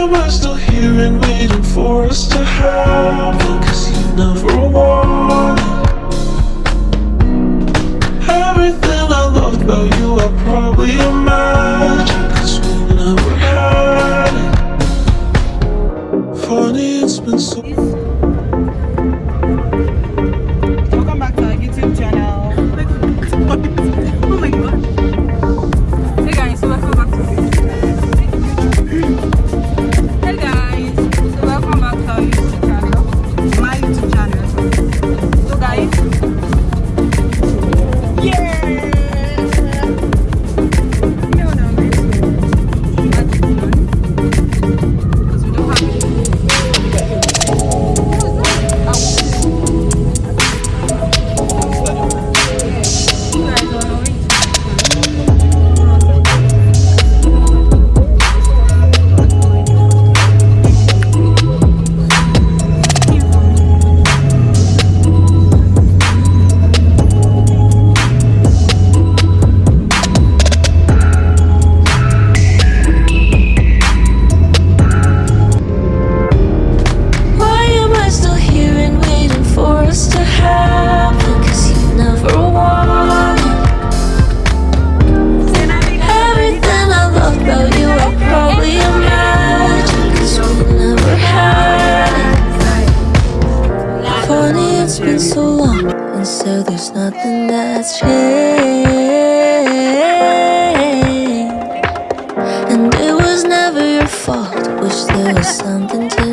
am I still here and waiting for us to happen? Cause you never wanted Everything I loved about you I probably imagined it's been so long And so there's nothing that's changed and it was never your fault. Wish there was something to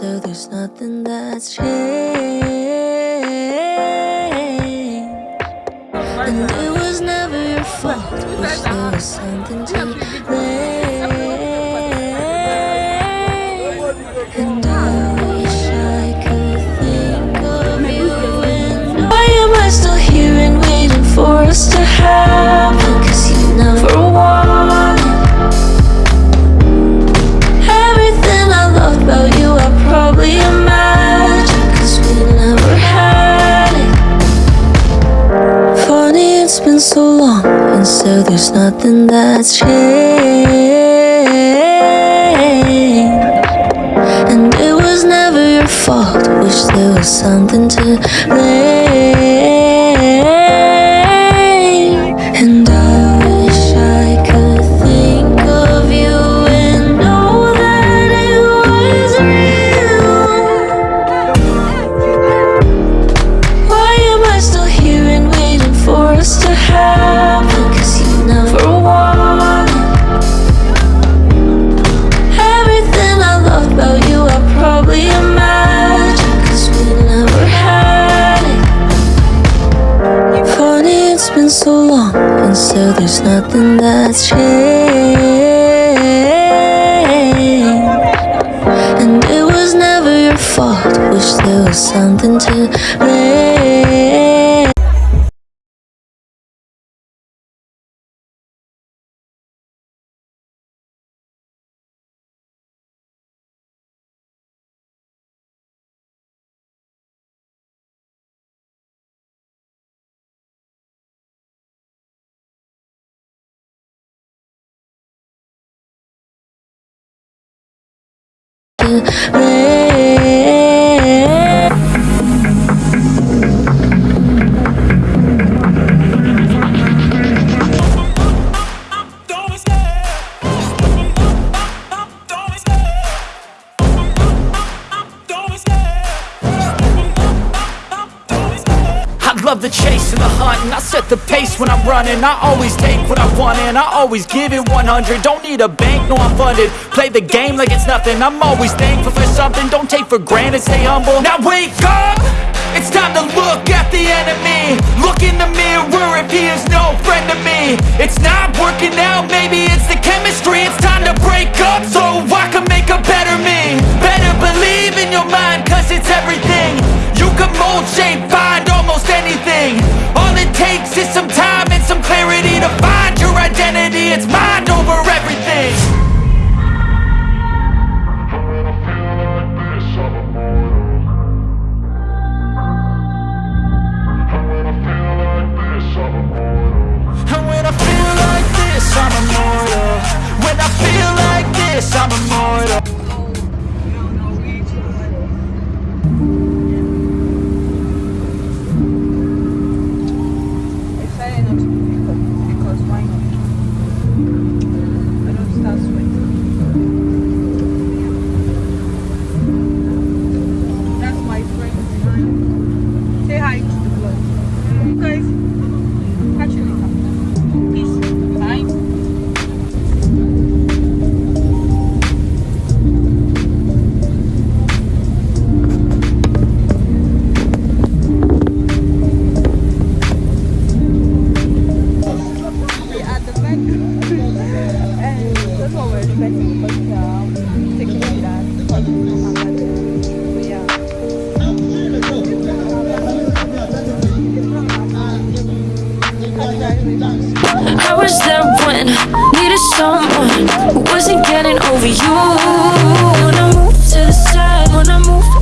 so there's nothing that's changed. And it was never your fault. Wish there was something to blame. And I wish I could think of you and Why am I still here and waiting for us to happen? Cause you never so long And so there's nothing that's changed and it was never your fault. Wish there was something to blame. Cause you never wanted. Everything I loved about you, I probably imagined. Cause we never had it. Funny, it's been so long, and so there's nothing that's changed. And it was never your fault. Wish there was something to blame. Love the chase the hunt and I set the pace when I'm running. I always take what I want and I always give it 100 Don't need a bank, no I'm funded. Play the game like it's nothing. I'm always thankful for something. Don't take for granted, stay humble. Now wake up! It's time to look at the enemy. Look in the mirror if he is no friend to me. It's not working out, maybe it's the chemistry. It's time to break up so I can make a better me. Start sweating. That's my friend. Say hi to the vlog. Guys, there needed someone who wasn't getting over you. When I moved to the side, when I moved